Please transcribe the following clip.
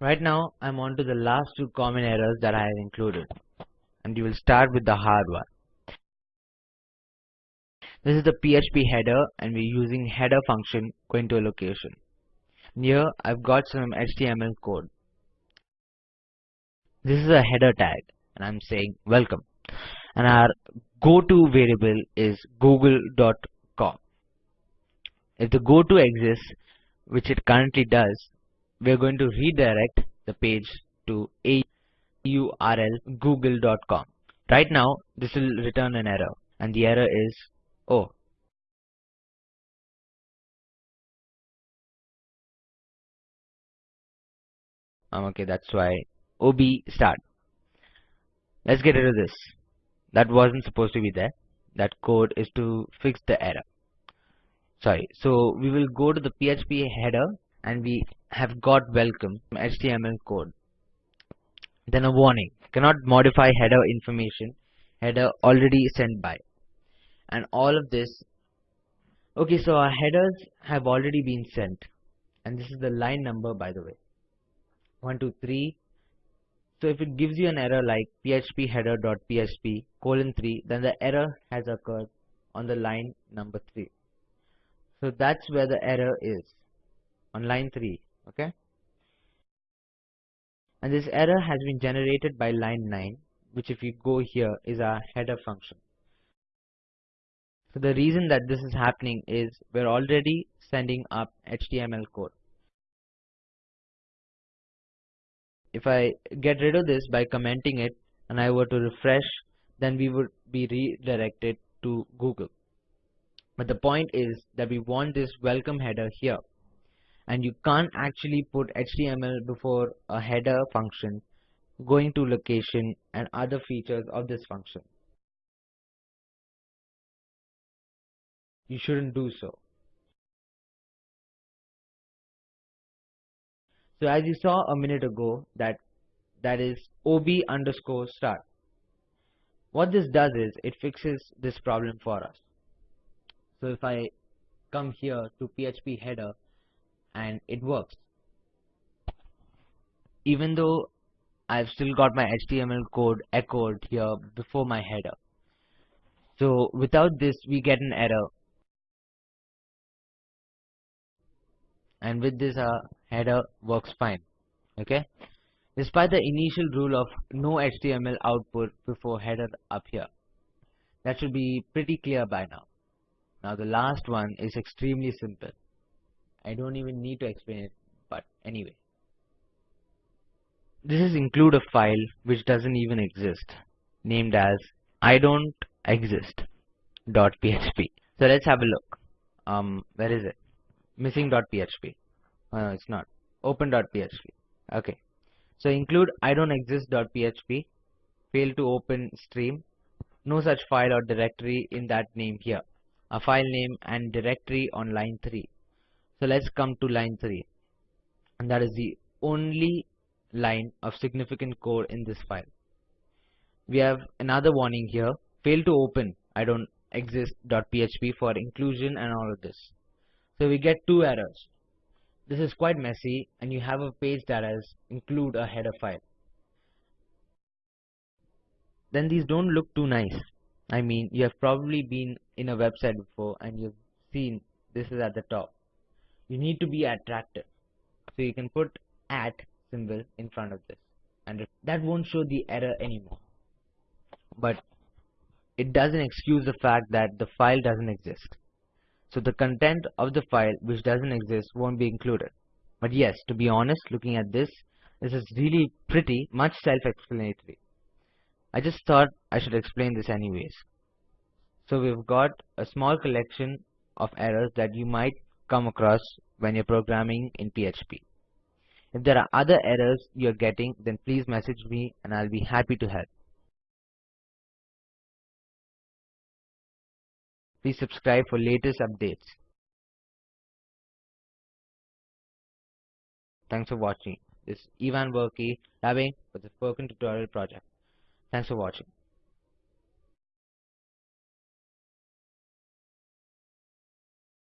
Right now I'm on to the last two common errors that I have included and you will start with the hard one. This is the PHP header and we're using header function going to a location. Here I've got some HTML code. This is a header tag and I'm saying welcome and our go-to variable is google.com. If the go-to exists, which it currently does, we're going to redirect the page to a URL google.com. Right now, this will return an error and the error is oh. Um, okay that's why ob start. Let's get rid of this. That wasn't supposed to be there. That code is to fix the error. Sorry so we will go to the php header and we have got welcome html code. Then a warning. Cannot modify header information. Header already sent by. And all of this. Okay so our headers have already been sent. And this is the line number by the way. 1 2 3 so if it gives you an error like php header.php colon 3 then the error has occurred on the line number 3 so that's where the error is. On line 3 okay? And this error has been generated by line 9 which if you go here is our header function. So the reason that this is happening is we're already sending up HTML code. If I get rid of this by commenting it and I were to refresh then we would be redirected to Google. But the point is that we want this welcome header here and you can't actually put HTML before a header function going to location and other features of this function. You shouldn't do so. So as you saw a minute ago that that is ob underscore start. What this does is it fixes this problem for us. So if I come here to PHP header and it works. Even though I've still got my HTML code echoed here before my header. So without this we get an error. And with this our header works fine. Okay? Despite the initial rule of no HTML output before header up here. That should be pretty clear by now. Now the last one is extremely simple I don't even need to explain it but anyway. This is include a file which doesn't even exist named as I don't exist dot php so let's have a look. Um where is it? Missing dot php oh, no it's not. Open dot php okay. So include I don't exist dot php fail to open stream. No such file or directory in that name here. A file name and directory on line 3 so let's come to line 3 and that is the only line of significant code in this file. We have another warning here fail to open I don't exist.php for inclusion and all of this. So we get two errors. This is quite messy and you have a page that has include a header file. Then these don't look too nice. I mean you have probably been in a website before and you've seen this is at the top you need to be attractive. So you can put at symbol in front of this. And that won't show the error anymore. But it doesn't excuse the fact that the file doesn't exist. So the content of the file which doesn't exist won't be included. But yes to be honest looking at this this is really pretty much self-explanatory. I just thought I should explain this anyways. So we've got a small collection of errors that you might come across when you're programming in PHP. If there are other errors you're getting, then please message me and I'll be happy to help. Please subscribe for latest updates. Thanks for watching. This is Ivan Berkey, labbing for the Spoken Tutorial Project. Thanks for watching.